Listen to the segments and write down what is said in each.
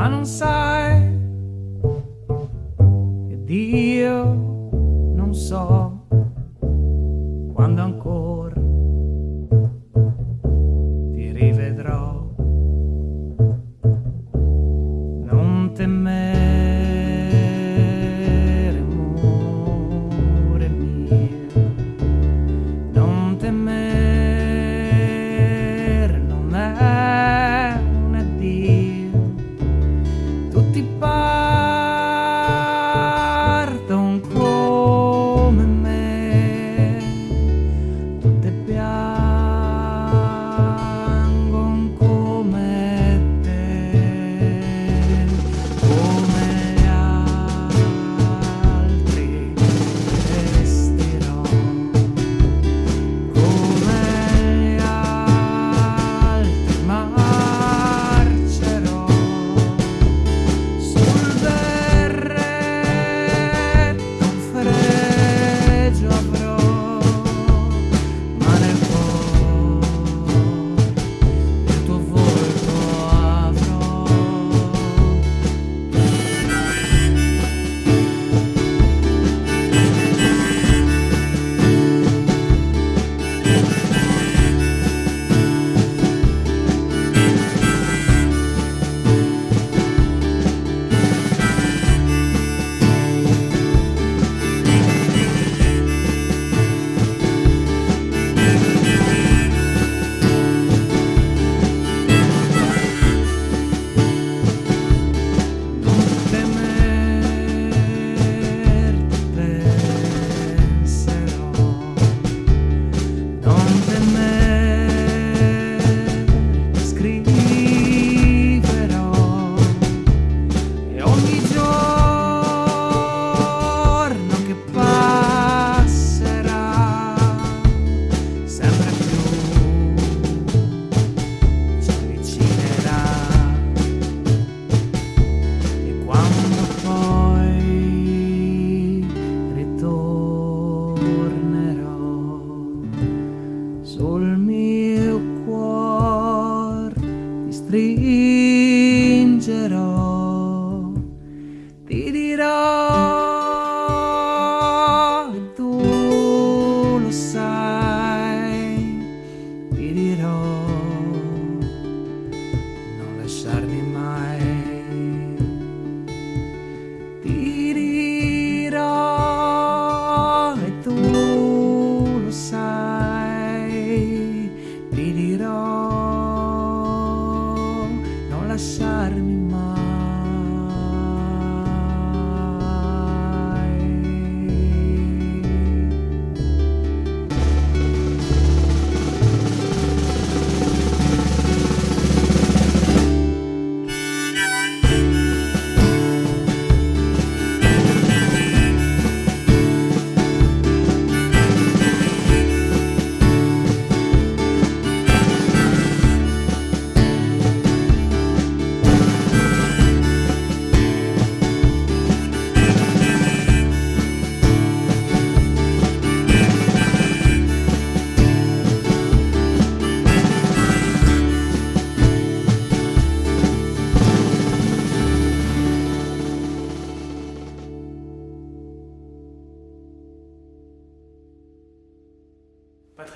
balançar.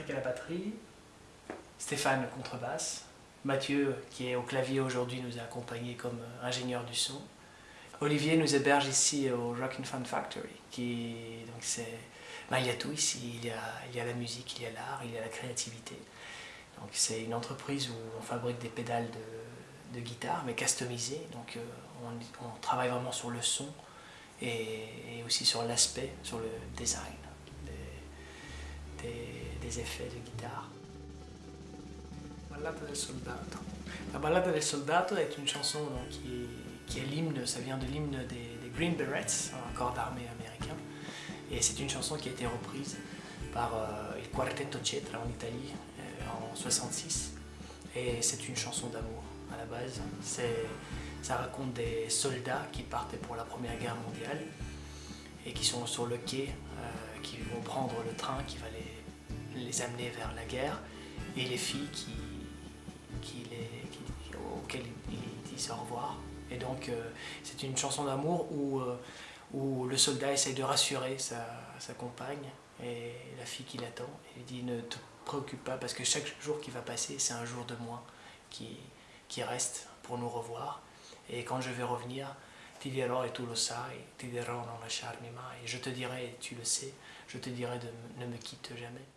À la batterie, Stéphane contrebasse, Mathieu qui est au clavier aujourd'hui nous a accompagnés comme euh, ingénieur du son. Olivier nous héberge ici au Rock and Fun Factory, qui donc c'est, il y a tout ici, il y a, il y a la musique, il y a l'art, il y a la créativité. Donc c'est une entreprise où on fabrique des pédales de, guitare mais customisées, donc euh, on, travaille vraiment sur le son et, aussi sur l'aspect, sur le design des, des- effets de guitare. Ballata del Soldato. La Ballata del Soldato est une chanson qui, est l'hymne, ça vient de l'hymne des, Green Berets, un corps d'armée américain. Et c'est une chanson qui a été reprise par euh, il Quartetto Cetra en Italie euh, en 66. Et c'est une chanson d'amour à la base. Ça raconte des soldats qui partaient pour la Première Guerre mondiale et qui sont sur le quai, euh, qui vont prendre le train qui va les les amener vers la guerre et les filles qui, qui les, auxquelles il disent au revoir. Et donc euh, c'est une chanson d'amour où, euh, où le soldat essaye de rassurer sa, sa compagne et la fille qui l'attend et lui dit ne te préoccupe pas parce que chaque jour qui va passer c'est un jour de moins qui, qui reste pour nous revoir. Et quand je vais revenir, ti dirò e tu lo sai, ti dirò non lasciarmi mai. Et je te dirai, et tu le sais, je te dirai de ne me quitte jamais.